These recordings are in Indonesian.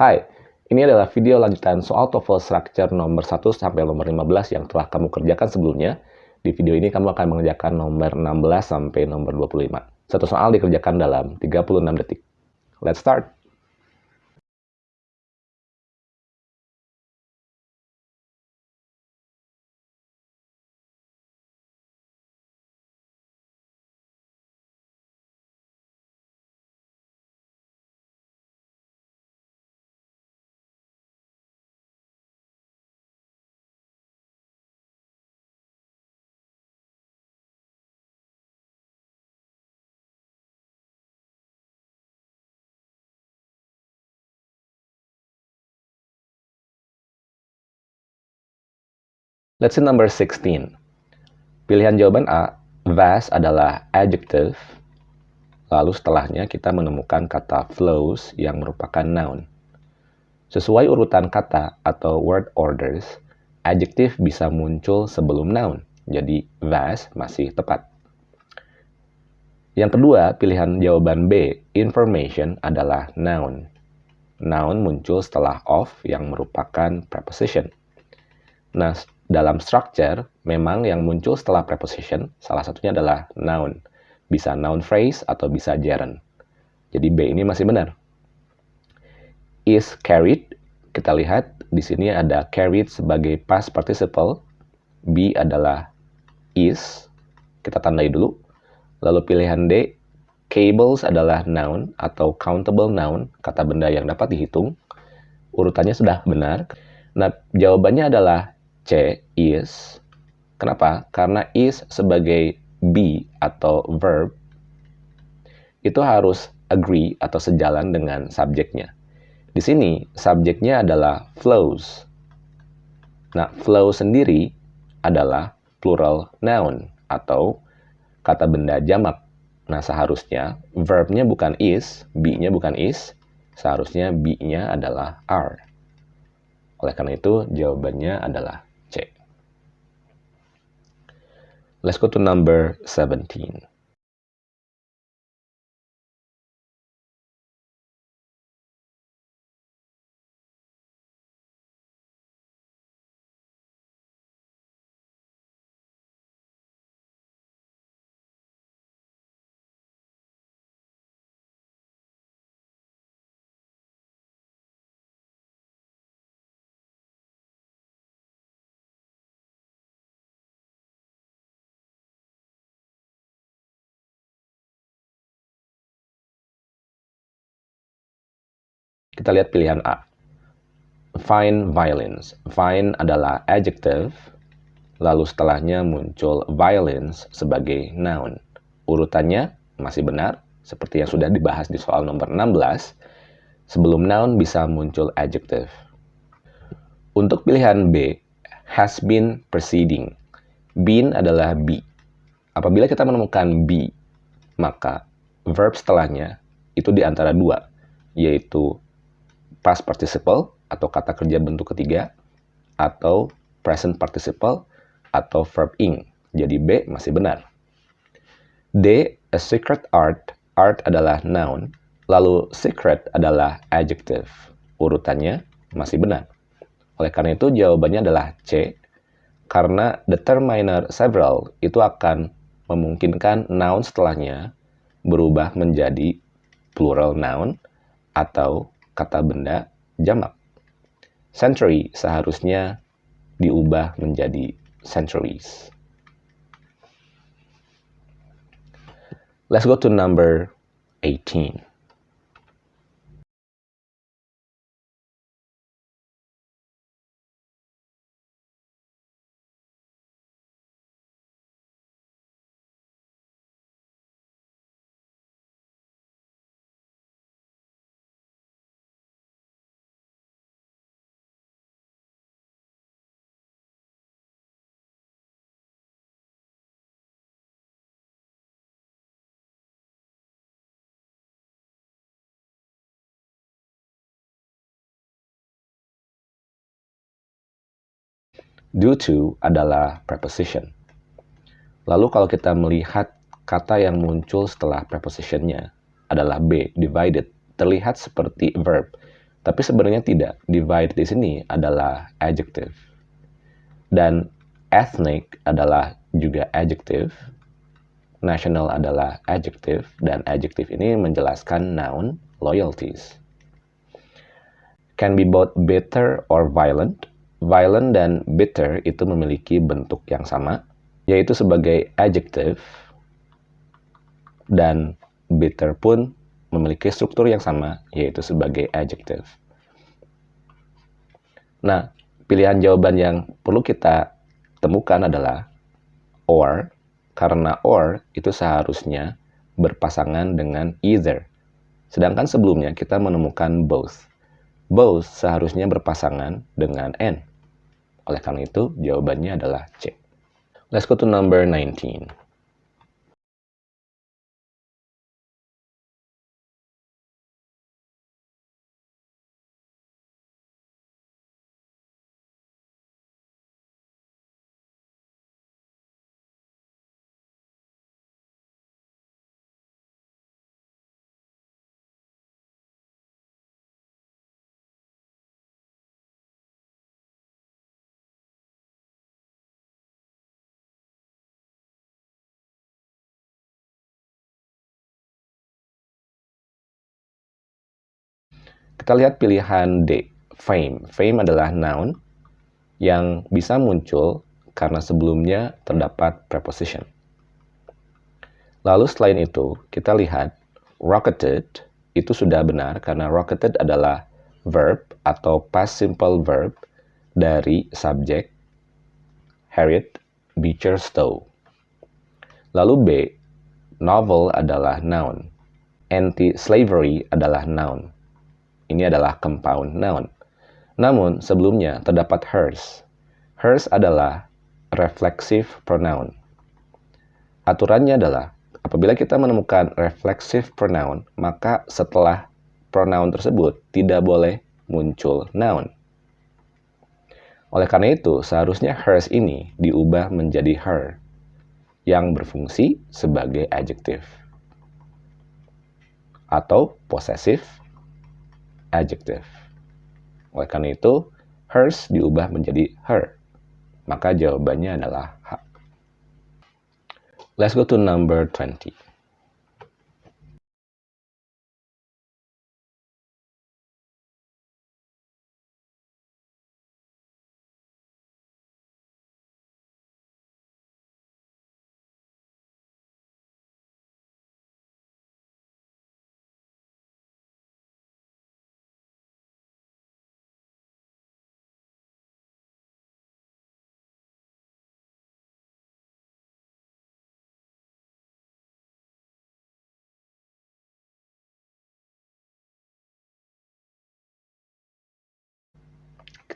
Hai, ini adalah video lanjutan soal TOEFL structure nomor 1 sampai nomor 15 yang telah kamu kerjakan sebelumnya. Di video ini kamu akan mengerjakan nomor 16 sampai nomor 25. Satu soal dikerjakan dalam 36 detik. Let's start! Let's see number 16. Pilihan jawaban A, vast adalah adjective. Lalu setelahnya kita menemukan kata flows yang merupakan noun. Sesuai urutan kata atau word orders, adjective bisa muncul sebelum noun. Jadi vast masih tepat. Yang kedua, pilihan jawaban B, information adalah noun. Noun muncul setelah of yang merupakan preposition. Nah, dalam structure, memang yang muncul setelah preposition, salah satunya adalah noun. Bisa noun phrase atau bisa gerund. Jadi B ini masih benar. Is carried, kita lihat di sini ada carried sebagai past participle. B adalah is, kita tandai dulu. Lalu pilihan D, cables adalah noun atau countable noun, kata benda yang dapat dihitung. Urutannya sudah benar. Nah, jawabannya adalah C is. Kenapa? Karena is sebagai be atau verb itu harus agree atau sejalan dengan subjeknya. Di sini subjeknya adalah flows. Nah, flow sendiri adalah plural noun atau kata benda jamak. Nah, seharusnya verbnya bukan is, be-nya bukan is, seharusnya be-nya adalah are. Oleh karena itu, jawabannya adalah Let's go to number 17. Kita lihat pilihan A. Fine violence. Fine adalah adjective, lalu setelahnya muncul violence sebagai noun. Urutannya masih benar, seperti yang sudah dibahas di soal nomor 16. Sebelum noun bisa muncul adjective. Untuk pilihan B, has been preceding. Been adalah be. Apabila kita menemukan be, maka verb setelahnya itu di antara dua, yaitu past participle atau kata kerja bentuk ketiga atau present participle atau verb ing. Jadi B masih benar. D, a secret art. Art adalah noun, lalu secret adalah adjective. Urutannya masih benar. Oleh karena itu jawabannya adalah C, karena determiner several itu akan memungkinkan noun setelahnya berubah menjadi plural noun atau kata benda jamak. Century seharusnya diubah menjadi centuries. Let's go to number 18. Due to adalah preposition. Lalu kalau kita melihat kata yang muncul setelah prepositionnya adalah B, divided, terlihat seperti verb. Tapi sebenarnya tidak. Divide di sini adalah adjective. Dan ethnic adalah juga adjective. National adalah adjective. Dan adjective ini menjelaskan noun loyalties. Can be both bitter or violent. Violent dan bitter itu memiliki bentuk yang sama, yaitu sebagai adjective. Dan bitter pun memiliki struktur yang sama, yaitu sebagai adjective. Nah, pilihan jawaban yang perlu kita temukan adalah or, karena or itu seharusnya berpasangan dengan either. Sedangkan sebelumnya kita menemukan both. Both seharusnya berpasangan dengan and. Oleh karena itu, jawabannya adalah C. Let's go to number 19. Kita lihat pilihan D, fame. Fame adalah noun yang bisa muncul karena sebelumnya terdapat preposition. Lalu selain itu, kita lihat rocketed itu sudah benar karena rocketed adalah verb atau past simple verb dari subjek Harriet Beecher Stowe. Lalu B, novel adalah noun. Anti-slavery adalah noun. Ini adalah compound noun. Namun, sebelumnya terdapat hers. Hers adalah reflexive pronoun. Aturannya adalah, apabila kita menemukan reflexive pronoun, maka setelah pronoun tersebut tidak boleh muncul noun. Oleh karena itu, seharusnya hers ini diubah menjadi her, yang berfungsi sebagai adjective atau possessive adjective. Oleh karena itu, hers diubah menjadi her. Maka jawabannya adalah H. Let's go to number 20.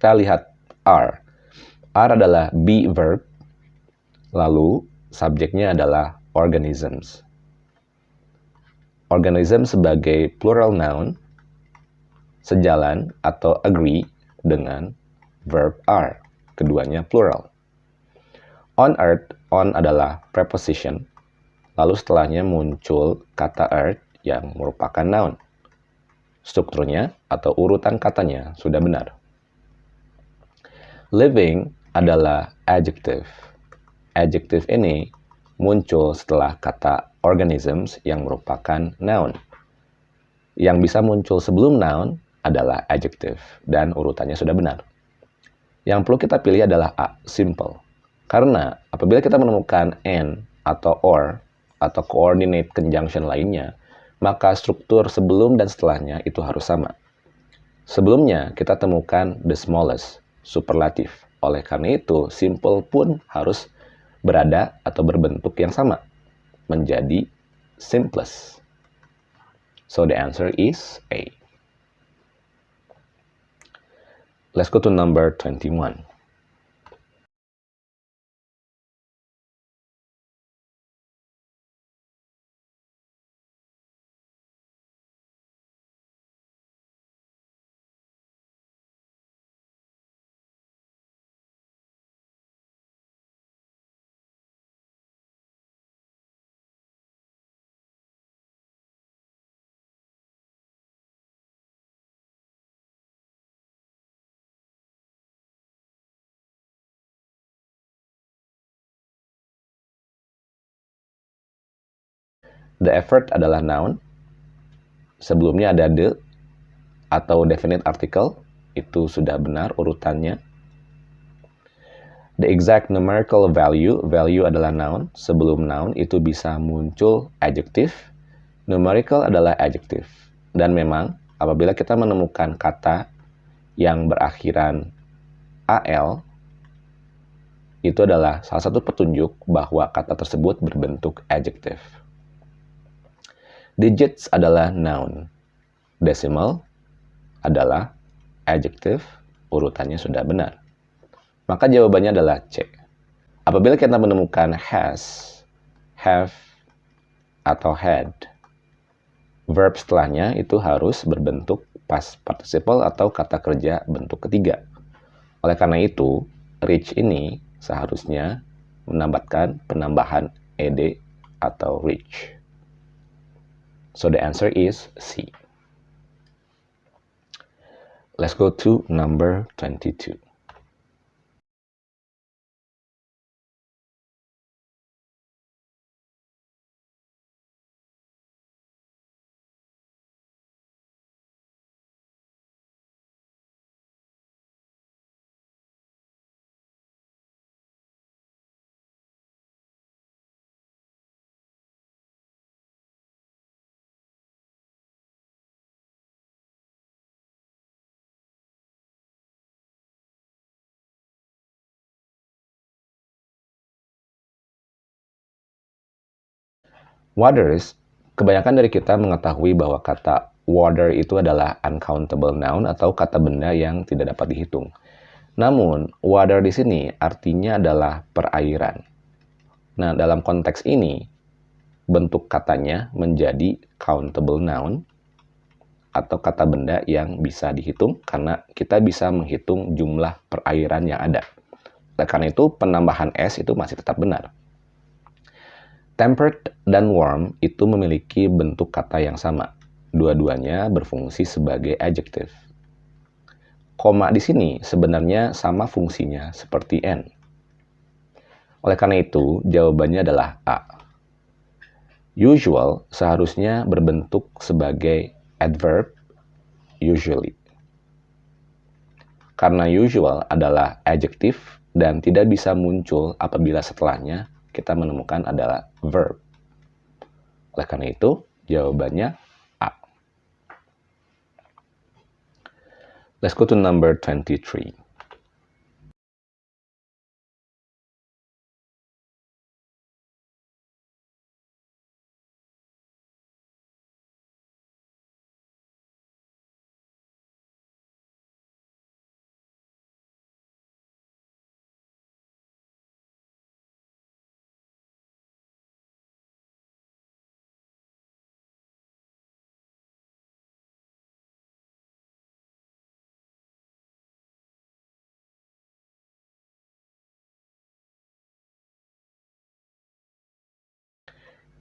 Kita lihat are. Are adalah be verb, lalu subjeknya adalah organisms. Organism sebagai plural noun sejalan atau agree dengan verb are. Keduanya plural. On earth, on adalah preposition, lalu setelahnya muncul kata earth yang merupakan noun. Strukturnya atau urutan katanya sudah benar. Living adalah adjective. Adjective ini muncul setelah kata organisms yang merupakan noun. Yang bisa muncul sebelum noun adalah adjective dan urutannya sudah benar. Yang perlu kita pilih adalah A, simple. Karena apabila kita menemukan and atau or atau coordinate conjunction lainnya, maka struktur sebelum dan setelahnya itu harus sama. Sebelumnya kita temukan the smallest, superlatif. Oleh karena itu, simple pun harus berada atau berbentuk yang sama, menjadi simplest. So the answer is A. Let's go to number 21. The effort adalah noun. Sebelumnya ada the atau definite article. Itu sudah benar urutannya. The exact numerical value, value adalah noun. Sebelum noun itu bisa muncul adjective. Numerical adalah adjective. Dan memang apabila kita menemukan kata yang berakhiran AL, itu adalah salah satu petunjuk bahwa kata tersebut berbentuk adjective. Digits adalah noun. Decimal adalah adjective, urutannya sudah benar. Maka jawabannya adalah C. Apabila kita menemukan has, have, atau had, verb setelahnya itu harus berbentuk past participle atau kata kerja bentuk ketiga. Oleh karena itu, reach ini seharusnya menambahkan penambahan ed atau reach. So the answer is C. Let's go to number 22. Waters, kebanyakan dari kita mengetahui bahwa kata water itu adalah uncountable noun atau kata benda yang tidak dapat dihitung. Namun, water di sini artinya adalah perairan. Nah, dalam konteks ini, bentuk katanya menjadi countable noun atau kata benda yang bisa dihitung karena kita bisa menghitung jumlah perairan yang ada. Karena itu, penambahan S itu masih tetap benar. Tempered dan warm itu memiliki bentuk kata yang sama. Dua-duanya berfungsi sebagai adjective. Koma di sini sebenarnya sama fungsinya seperti n. Oleh karena itu, jawabannya adalah A. Usual seharusnya berbentuk sebagai adverb usually. Karena usual adalah adjective dan tidak bisa muncul apabila setelahnya kita menemukan adalah verb. Oleh karena itu, jawabannya A. Let's go to number 23.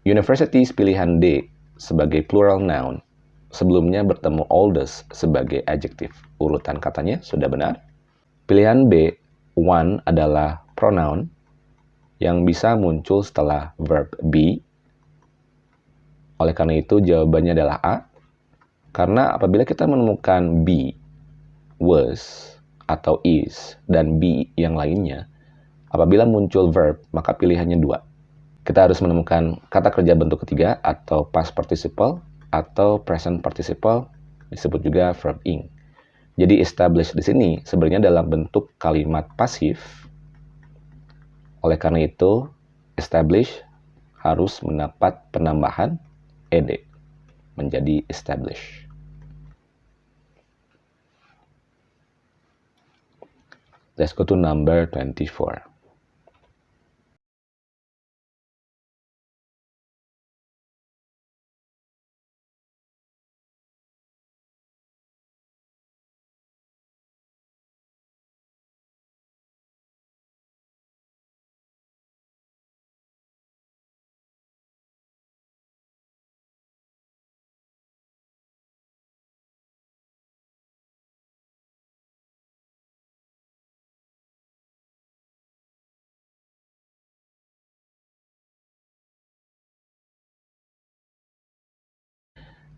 Universities pilihan D sebagai plural noun sebelumnya bertemu oldest sebagai adjective. Urutan katanya sudah benar. Pilihan B, one adalah pronoun yang bisa muncul setelah verb be. Oleh karena itu jawabannya adalah A. Karena apabila kita menemukan be, was, atau is, dan be yang lainnya, apabila muncul verb, maka pilihannya dua kita harus menemukan kata kerja bentuk ketiga atau past participle atau present participle disebut juga verb ing. Jadi establish di sini sebenarnya dalam bentuk kalimat pasif. Oleh karena itu, establish harus mendapat penambahan ed menjadi establish. Let's go to number 24.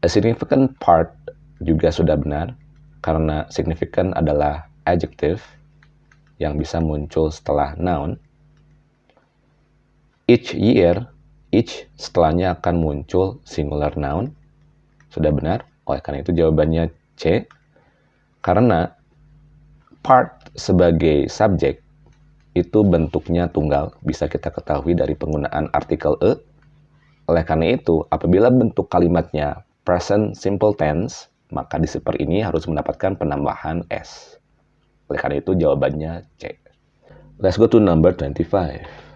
A significant part juga sudah benar karena significant adalah adjective yang bisa muncul setelah noun. Each year, each setelahnya akan muncul singular noun. Sudah benar, oleh karena itu jawabannya C. Karena part sebagai subjek itu bentuknya tunggal, bisa kita ketahui dari penggunaan artikel e. Oleh karena itu, apabila bentuk kalimatnya present simple tense, maka di super ini harus mendapatkan penambahan S. Oleh karena itu jawabannya C. Let's go to number 25.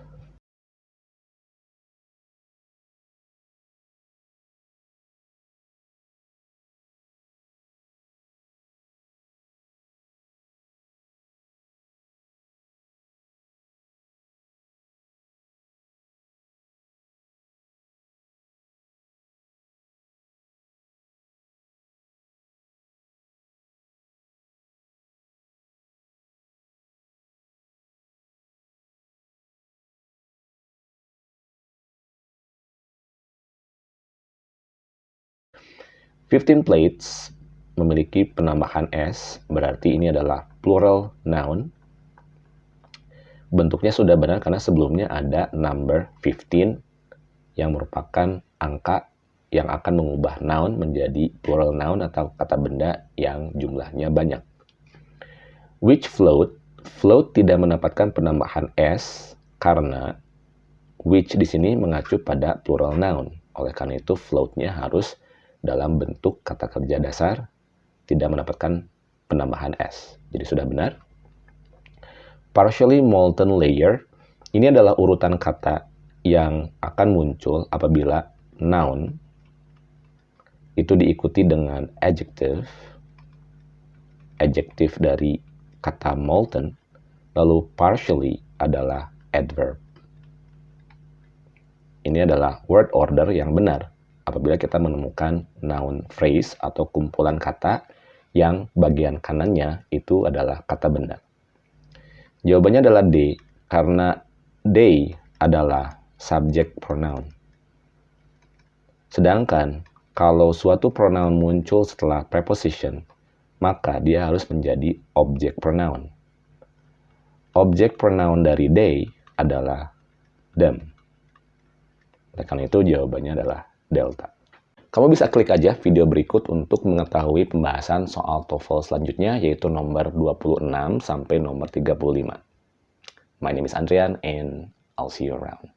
15 plates memiliki penambahan S, berarti ini adalah plural noun. Bentuknya sudah benar karena sebelumnya ada number 15 yang merupakan angka yang akan mengubah noun menjadi plural noun atau kata benda yang jumlahnya banyak. Which float? Float tidak mendapatkan penambahan S karena which di sini mengacu pada plural noun. Oleh karena itu floatnya harus dalam bentuk kata kerja dasar tidak mendapatkan penambahan S. Jadi sudah benar. Partially molten layer ini adalah urutan kata yang akan muncul apabila noun itu diikuti dengan adjective adjective dari kata molten lalu partially adalah adverb. Ini adalah word order yang benar apabila kita menemukan noun phrase atau kumpulan kata yang bagian kanannya itu adalah kata benda. Jawabannya adalah D, karena they adalah subject pronoun. Sedangkan kalau suatu pronoun muncul setelah preposition, maka dia harus menjadi object pronoun. Object pronoun dari they adalah them. Karena itu jawabannya adalah delta. Kamu bisa klik aja video berikut untuk mengetahui pembahasan soal TOEFL selanjutnya yaitu nomor 26 sampai nomor 35. My name is Andrian and I'll see you around.